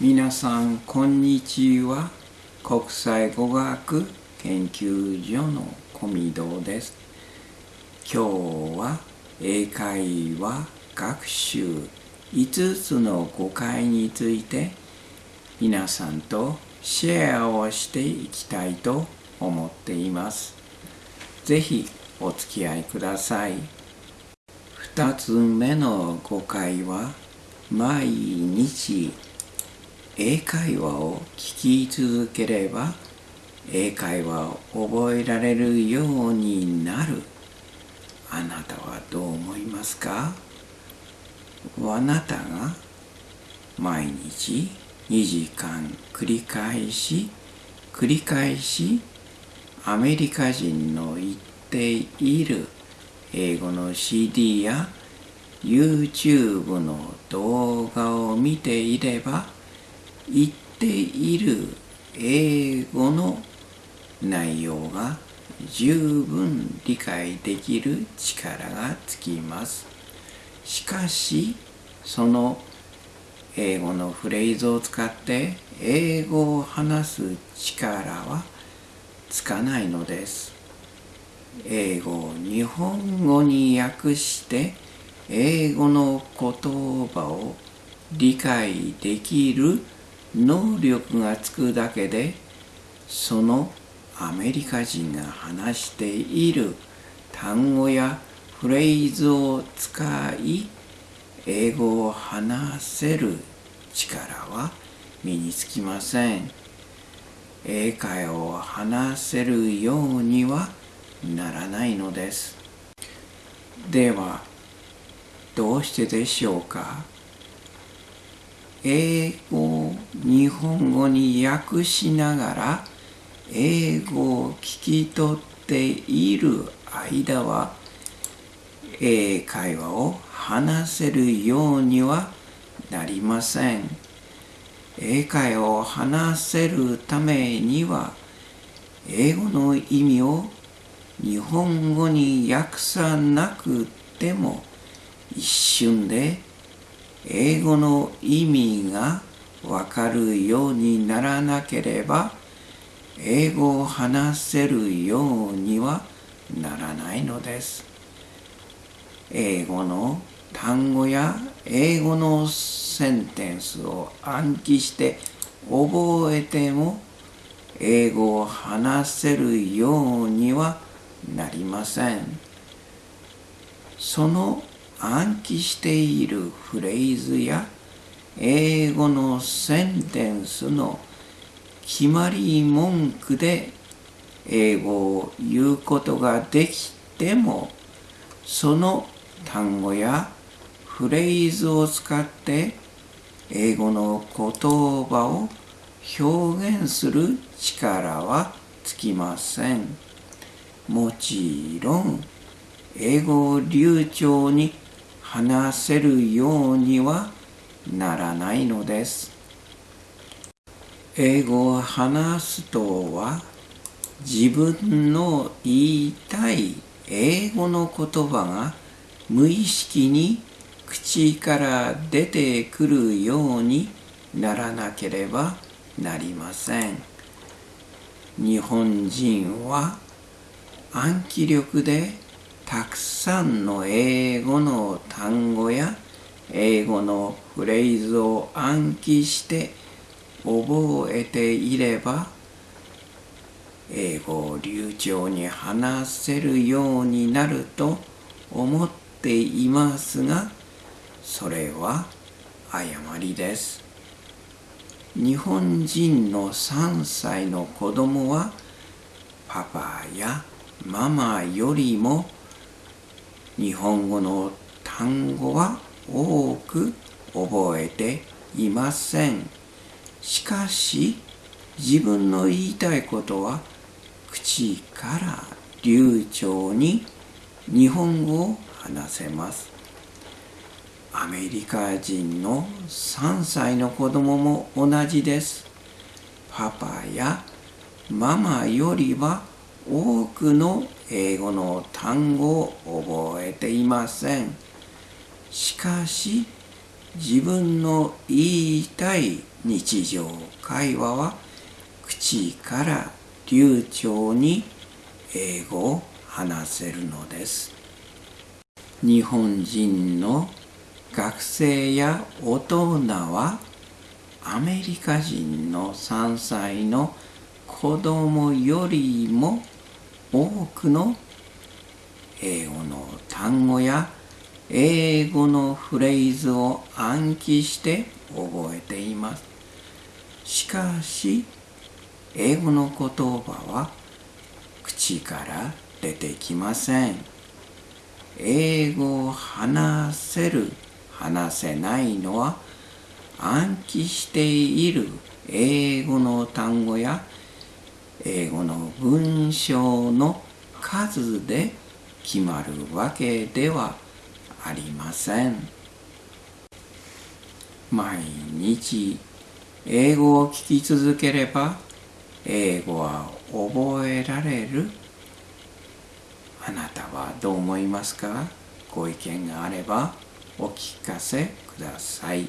皆さんこんにちは。国際語学研究所の小見堂です。今日は英会話学習5つの誤解について皆さんとシェアをしていきたいと思っています。ぜひお付き合いください。2つ目の誤解は毎日英会話を聞き続ければ英会話を覚えられるようになる。あなたはどう思いますか？あなたが毎日2時間繰り返し繰り返しアメリカ人の言っている英語の CD や YouTube の動画を見ていれば言っている英語の内容が十分理解できる力がつきます。しかし、その英語のフレーズを使って英語を話す力はつかないのです。英語を日本語に訳して英語の言葉を理解できる能力がつくだけでそのアメリカ人が話している単語やフレーズを使い英語を話せる力は身につきません。英会話を話せるようにはならないのです。ではどうしてでしょうか英語日本語に訳しながら英語を聞き取っている間は英会話を話せるようにはなりません。英会話を話せるためには英語の意味を日本語に訳さなくても一瞬で英語の意味がわかるようにならなければ英語を話せるようにはならないのです。英語の単語や英語のセンテンスを暗記して覚えても英語を話せるようにはなりません。その暗記しているフレーズや英語のセンテンスの決まり文句で英語を言うことができてもその単語やフレーズを使って英語の言葉を表現する力はつきません。もちろん英語を流暢に話せるようにはならないのです。英語を話すとは自分の言いたい英語の言葉が無意識に口から出てくるようにならなければなりません。日本人は暗記力でたくさんの英語の単語や英語のフレーズを暗記して覚えていれば英語を流暢に話せるようになると思っていますがそれは誤りです。日本人の3歳の子供はパパやママよりも日本語の単語は多く覚えていません。しかし自分の言いたいことは口から流暢に日本語を話せます。アメリカ人の3歳の子供も同じです。パパやママよりは多くの英語の単語を覚えていません。しかし、自分の言いたい日常会話は口から流暢に英語を話せるのです。日本人の学生や大人はアメリカ人の3歳の子供よりも多くの英語の単語や英語のフレーズを暗記して覚えています。しかし、英語の言葉は口から出てきません。英語を話せる、話せないのは暗記している英語の単語や英語の文章の数で決まるわけではありません。毎日英語を聞き続ければ英語は覚えられる。あなたはどう思いますか？ご意見があればお聞かせください。